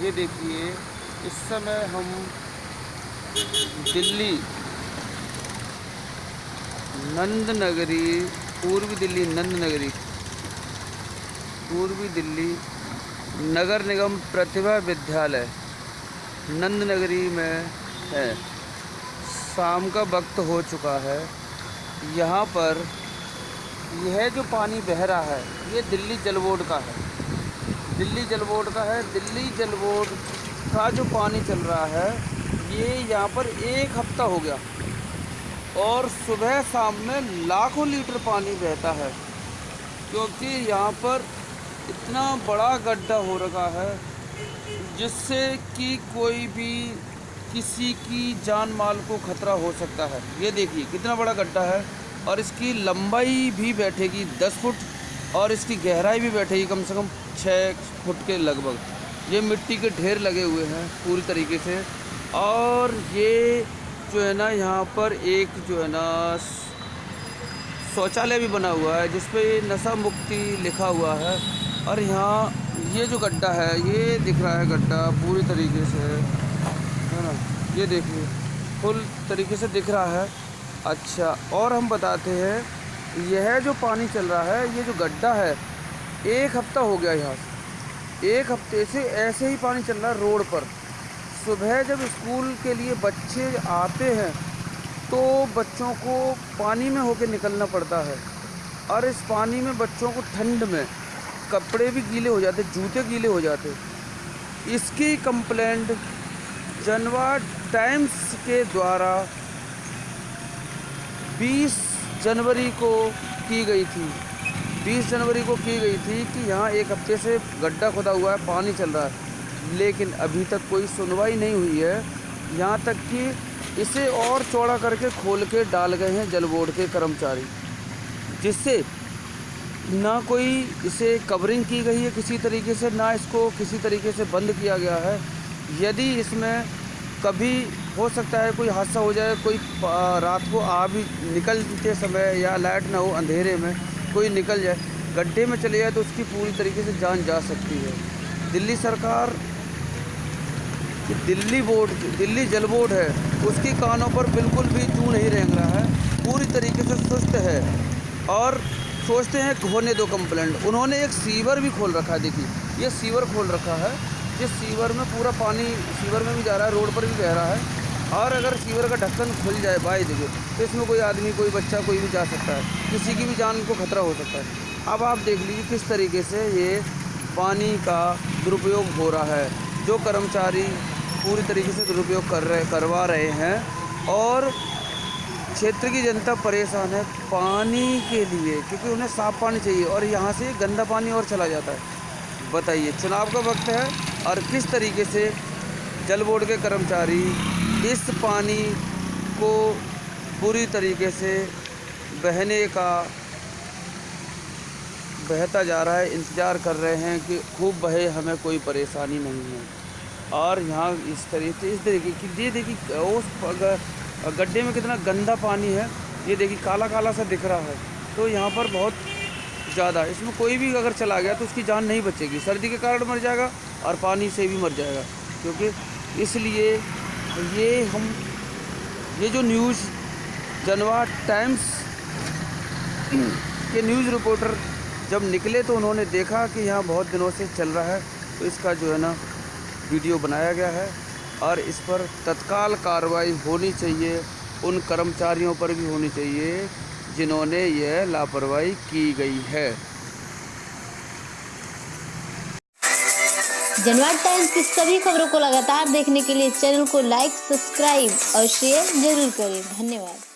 ये देखिए, इस समय हम दिल्ली नंद नगरी पूर्वी दिल्ली नंद नगरी पूर्वी दिल्ली नगर निगम प्रतिभा विद्यालय नंद नगरी में है। शाम का वक्त हो चुका है। यहाँ पर यह जो पानी बह रहा है, ये दिल्ली जल बोर्ड का है। दिल्ली जल बोर्ड का है। दिल्ली जल बोर्ड का जो पानी चल रहा है, ये यहाँ पर एक हफ़्ता हो गया और सुबह शाम में लाखों लीटर पानी बहता है, क्योंकि यहाँ पर इतना बड़ा गड्ढा हो रखा है जिससे कि कोई भी किसी की जान माल को खतरा हो सकता है। ये देखिए, कितना बड़ा गड्ढा है और इसकी लंबाई भी बैठेगी दस फुट और इसकी गहराई भी बैठेगी कम से कम छः फुट के लगभग। ये मिट्टी के ढेर लगे हुए हैं पूरी तरीके से। और ये जो है ना, यहाँ पर एक जो है ना, शौचालय भी बना हुआ है, जिस पे नशा मुक्ति लिखा हुआ है। और यहाँ ये जो गड्ढा है, ये दिख रहा है गड्ढा पूरी तरीके से। है ना? ये देखिए, फुल तरीके से दिख रहा है। अच्छा और हम बताते हैं, यह जो पानी चल रहा है, ये जो गड्ढा है एक हफ़्ता हो गया यहाँ से। एक हफ़्ते से ऐसे ही पानी चल रहा है रोड पर। सुबह जब स्कूल के लिए बच्चे आते हैं तो बच्चों को पानी में होके निकलना पड़ता है। और इस पानी में बच्चों को ठंड में कपड़े भी गीले हो जाते, जूते गीले हो जाते। इसकी कंप्लेंट जनवा टाइम्स के द्वारा 20 जनवरी को की गई थी। 20 जनवरी को की गई थी कि यहाँ एक हफ़्ते से गड्ढा खुदा हुआ है, पानी चल रहा है। लेकिन अभी तक कोई सुनवाई नहीं हुई है। यहाँ तक कि इसे और चौड़ा करके खोल के डाल गए हैं जल बोर्ड के कर्मचारी, जिससे ना कोई इसे कवरिंग की गई है किसी तरीके से, ना इसको किसी तरीके से बंद किया गया है। यदि इसमें कभी हो सकता है कोई हादसा हो जाए, कोई रात को आ भी निकलते समय या लाइट ना हो अंधेरे में कोई निकल जाए, गड्ढे में चले जाए तो उसकी पूरी तरीके से जान जा सकती है। दिल्ली सरकार दिल्ली बोर्ड, दिल्ली जल बोर्ड है, उसकी कानों पर बिल्कुल भी जू नहीं रेंग रहा है, पूरी तरीके से सुस्त है। और सोचते हैं होने दो कंप्लेंट। उन्होंने एक सीवर भी खोल रखा है, देखिए, ये सीवर खोल रखा है जिस सीवर में पूरा पानी, सीवर में भी जा रहा है, रोड पर भी बह रहा है। और अगर सीवर का ढक्कन खुल जाए बाई देखिए तो इसमें कोई आदमी, कोई बच्चा, कोई भी जा सकता है। किसी की भी जान को खतरा हो सकता है। अब आप देख लीजिए किस तरीके से ये पानी का दुरुपयोग हो रहा है, जो कर्मचारी पूरी तरीके से दुरुपयोग कर रहे, करवा रहे हैं। और क्षेत्र की जनता परेशान है पानी के लिए, क्योंकि उन्हें साफ़ पानी चाहिए और यहाँ से गंदा पानी और चला जाता है। बताइए, चुनाव का वक्त है और किस तरीके से जल बोर्ड के कर्मचारी इस पानी को पूरी तरीके से बहने का बहता जा रहा है, इंतज़ार कर रहे हैं कि खूब बहे, हमें कोई परेशानी नहीं है। और यहाँ इस तरीके इस तरीके की, ये देखिए, उस गड्ढे में कितना गंदा पानी है, ये देखिए काला काला सा दिख रहा है। तो यहाँ पर बहुत ज़्यादा, इसमें कोई भी अगर चला गया तो उसकी जान नहीं बचेगी। सर्दी के कारण मर जाएगा और पानी से भी मर जाएगा, क्योंकि इसलिए ये हम, ये जो न्यूज़ जनवा टाइम्स के न्यूज़ रिपोर्टर जब निकले तो उन्होंने देखा कि यहाँ बहुत दिनों से चल रहा है तो इसका जो है ना वीडियो बनाया गया है और इस पर तत्काल कार्रवाई होनी चाहिए, उन कर्मचारियों पर भी होनी चाहिए जिन्होंने यह लापरवाही की गई है। जनवाद टाइम्स की सभी खबरों को लगातार देखने के लिए चैनल को लाइक, सब्सक्राइब और शेयर ज़रूर करें। धन्यवाद।